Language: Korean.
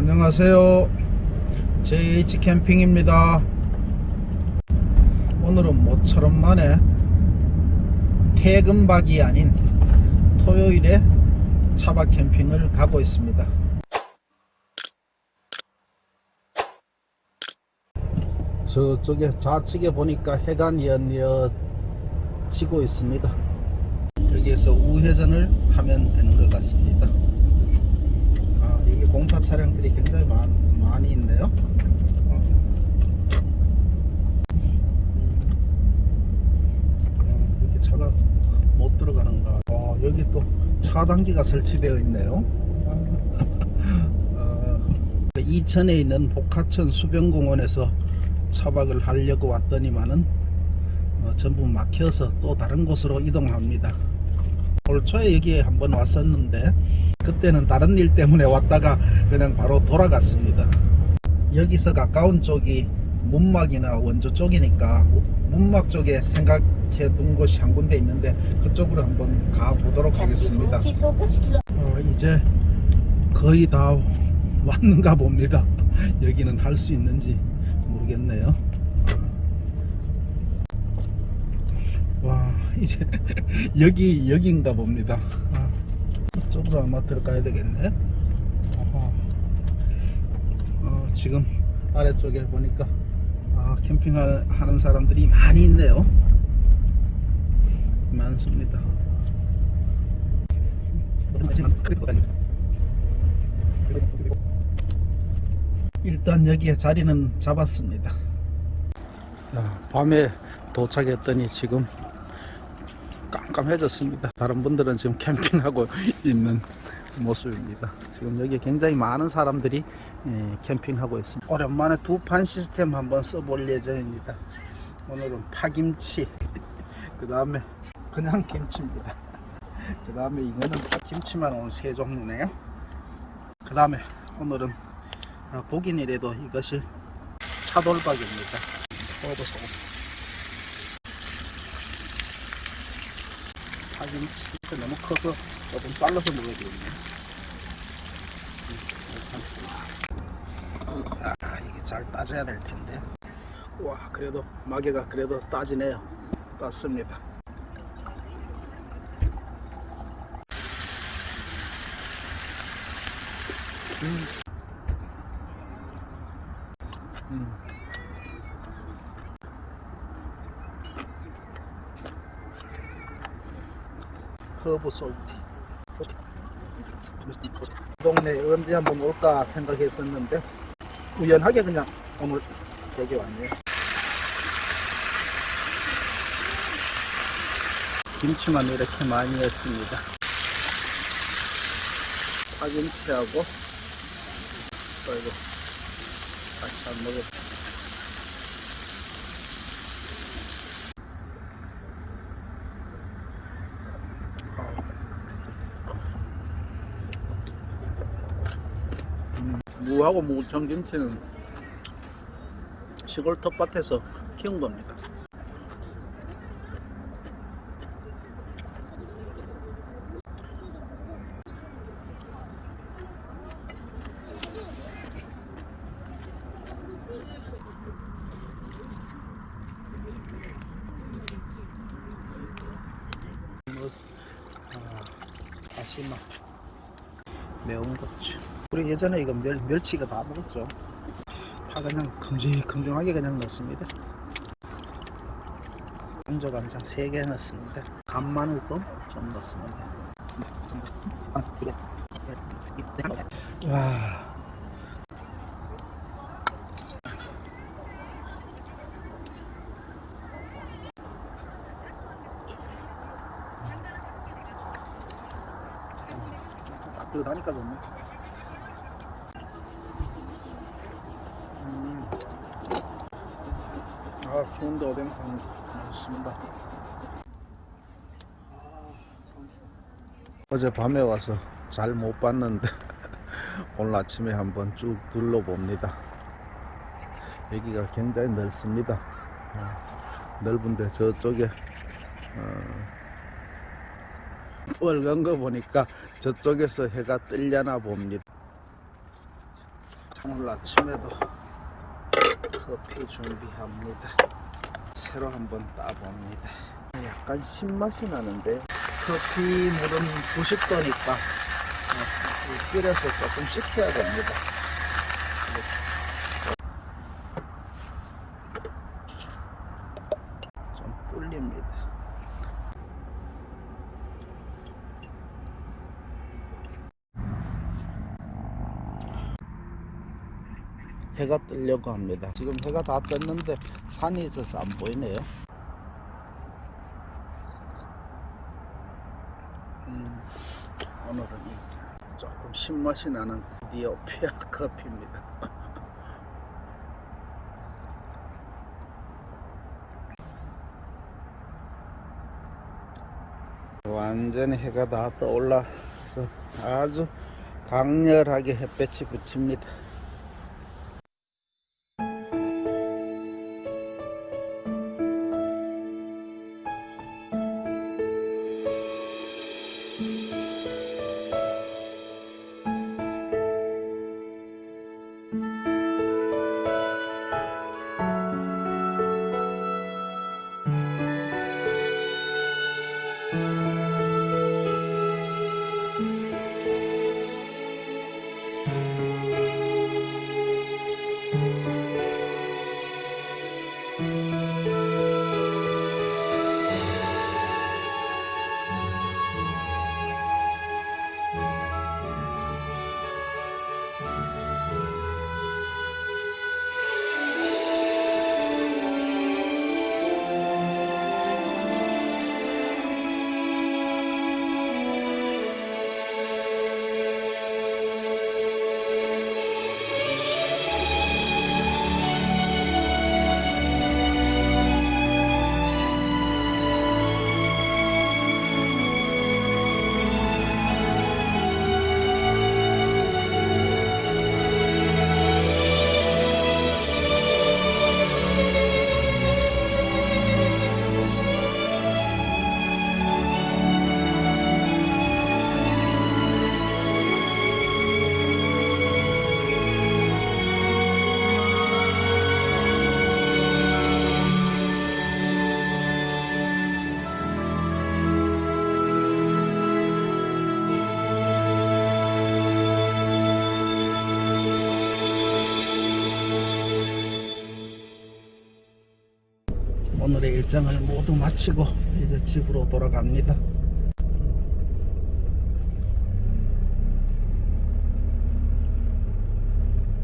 안녕하세요. JH 캠핑입니다. 오늘은 모처럼 만에 퇴근박이 아닌 토요일에 차박 캠핑을 가고 있습니다. 저쪽에 좌측에 보니까 해가 뉘엿뉘엿 지고 있습니다. 여기에서 우회전을 하면 되는 것 같습니다. 아, 여기 공사 차량들이 굉장히 많, 많이 있네요. 어. 음, 이렇게 차가 못 들어가는가. 어, 여기 또 차단기가 설치되어 있네요. 어, 이천에 있는 복하천 수변공원에서 차박을 하려고 왔더니만은 어, 전부 막혀서 또 다른 곳으로 이동합니다. 올 초에 여기에 한번 왔었는데 그때는 다른 일 때문에 왔다가 그냥 바로 돌아갔습니다. 여기서 가까운 쪽이 문막이나 원조 쪽이니까 문막 쪽에 생각해 둔 곳이 한 군데 있는데 그쪽으로 한번 가보도록 하겠습니다. 시속 50km 어, 이제 거의 다 왔는가 봅니다. 여기는 할 수 있는지 모르겠네요. 와 이제 여기 여기인가 봅니다. 아, 이쪽으로 아마 들어가야 되겠네. 어, 지금 아래쪽에 보니까 아, 캠핑하는 하는 사람들이 많이 있네요. 많습니다. 일단 여기에 자리는 잡았습니다. 아, 밤에 도착했더니 지금 깜깜해졌습니다. 다른 분들은 지금 캠핑하고 있는 모습입니다. 지금 여기 굉장히 많은 사람들이 예, 캠핑하고 있습니다. 오랜만에 두 판 시스템 한번 써볼 예정입니다. 오늘은 파김치, 그 다음에 그냥 김치입니다. 그 다음에 이거는 김치만 오늘 세 종류네요. 그 다음에 오늘은 아, 보긴 이래도 이것이 차돌박입니다. 먹어보세요. 파김치 너무 커서 조금 잘라서 먹어야 되겠네. 아 이게 잘 따져야 될 텐데. 와 그래도 마개가 그래도 따지네요. 땄습니다. 음. 음. 허브 솔티 동네 언제 한번 올까 생각했었는데 우연하게 그냥 오늘 여기 왔네요. 김치만 이렇게 많이 했습니다. 파김치하고 아이고 같이 안 먹어 무하고 무청김치는 시골 텃밭에서 키운 겁니다. 아, 다시마 매운 고추 우리 예전에 이거 멸, 멸치가 다 먹었죠. 파 그냥 큼직큼직하게 그냥 넣습니다. 강조간장 3개 넣습니다. 간 마늘도 좀 넣습니다. 와. 따뜻하니까 좋네 음. 아 추운데 오뎅탕 맛있습니다. 어제 밤에 와서 잘 못 봤는데 오늘 아침에 한번 쭉 둘러봅니다. 여기가 굉장히 넓습니다. 어, 넓은데 저쪽에 어, 빨간 거 보니까 저쪽에서 해가 뜰려나 봅니다. 오늘 아침에도 커피 준비합니다. 새로 한번 따봅니다. 약간 신맛이 나는데 커피 물은 90도니까 끓여서 조금 식혀야 됩니다. 좀 불립니다. 해가 뜨려고 합니다. 지금 해가 다 떴는데 산이 있어서 안 보이네요. 음, 오늘은 이 조금 신맛이 나는 디오피아 커피입니다. 완전히 해가 다 떠올라서 아주 강렬하게 햇볕이 비칩니다. 오늘의 일정을 모두 마치고 이제 집으로 돌아갑니다.